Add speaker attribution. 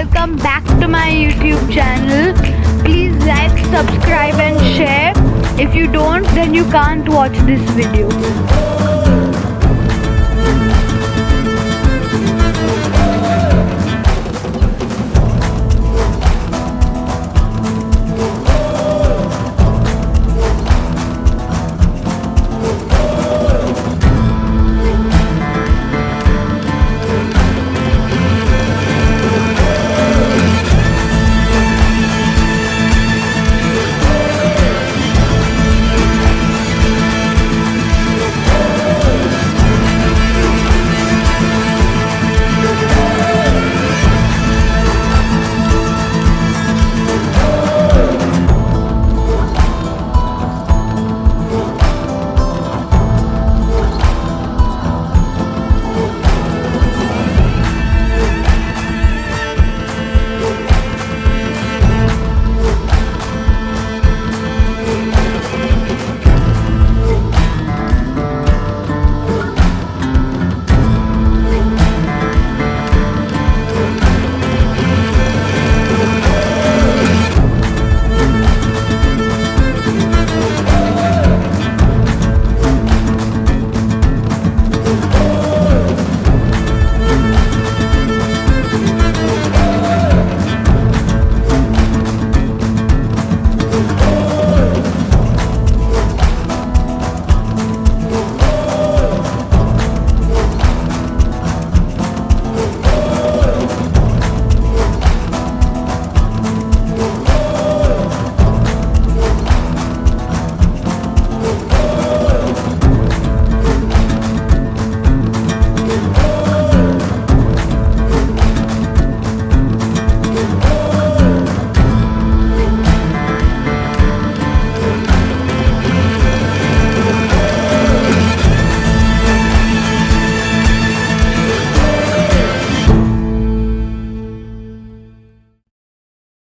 Speaker 1: welcome back to my YouTube channel. Please like, subscribe and share. If you don't then you can't watch this video.